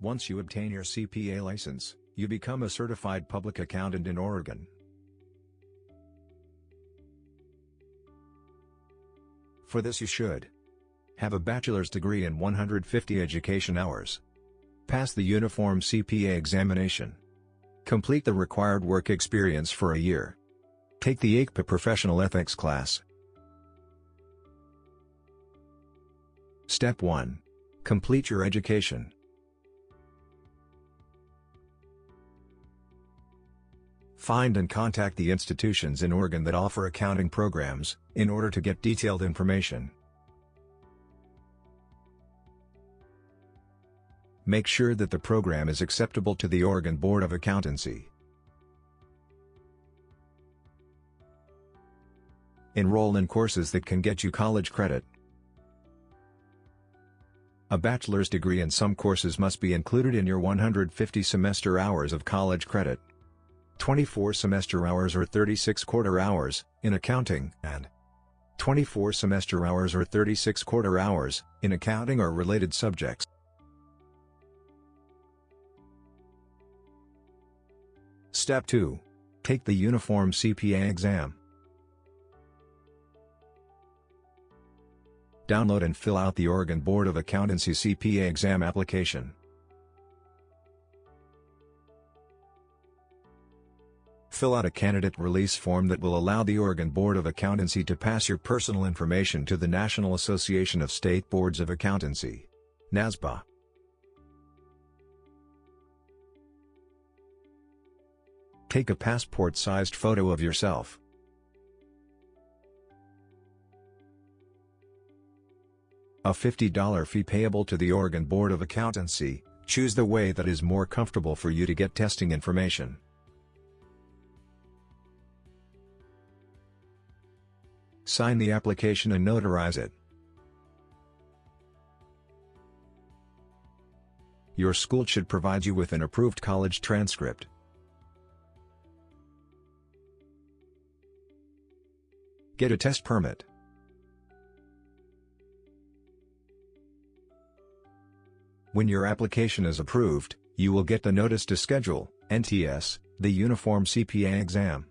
Once you obtain your CPA license, you become a certified public accountant in Oregon. For this you should have a bachelor's degree and 150 education hours. Pass the uniform CPA examination. Complete the required work experience for a year. Take the AICPA Professional Ethics class. Step 1. Complete your education. Find and contact the institutions in Oregon that offer accounting programs, in order to get detailed information. Make sure that the program is acceptable to the Oregon Board of Accountancy. Enroll in courses that can get you college credit. A bachelor's degree in some courses must be included in your 150 semester hours of college credit. 24 semester hours or 36 quarter hours, in accounting, and 24 semester hours or 36 quarter hours, in accounting or related subjects. Step 2. Take the Uniform CPA exam. Download and fill out the Oregon Board of Accountancy CPA exam application. Fill out a candidate release form that will allow the Oregon Board of Accountancy to pass your personal information to the National Association of State Boards of Accountancy. NASBA. Take a passport-sized photo of yourself. A $50 fee payable to the Oregon Board of Accountancy, choose the way that is more comfortable for you to get testing information. Sign the application and notarize it. Your school should provide you with an approved college transcript. Get a test permit. When your application is approved, you will get the Notice to Schedule, NTS, the Uniform CPA exam.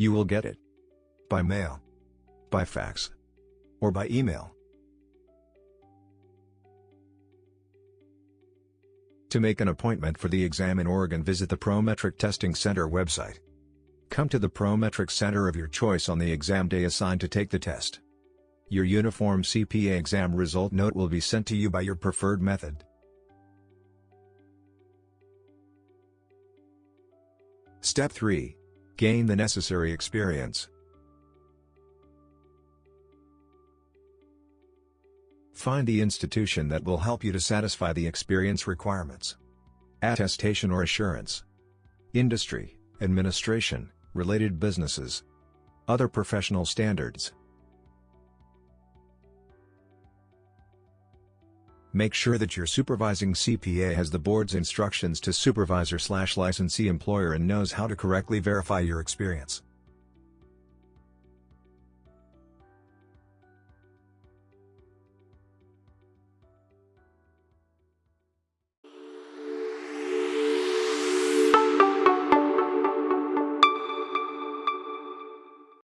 You will get it by mail, by fax, or by email. To make an appointment for the exam in Oregon visit the Prometric Testing Center website. Come to the Prometric Center of your choice on the exam day assigned to take the test. Your uniform CPA exam result note will be sent to you by your preferred method. Step 3. Gain the necessary experience. Find the institution that will help you to satisfy the experience requirements. Attestation or assurance. Industry, administration, related businesses. Other professional standards. Make sure that your supervising CPA has the board's instructions to supervisor slash licensee employer and knows how to correctly verify your experience.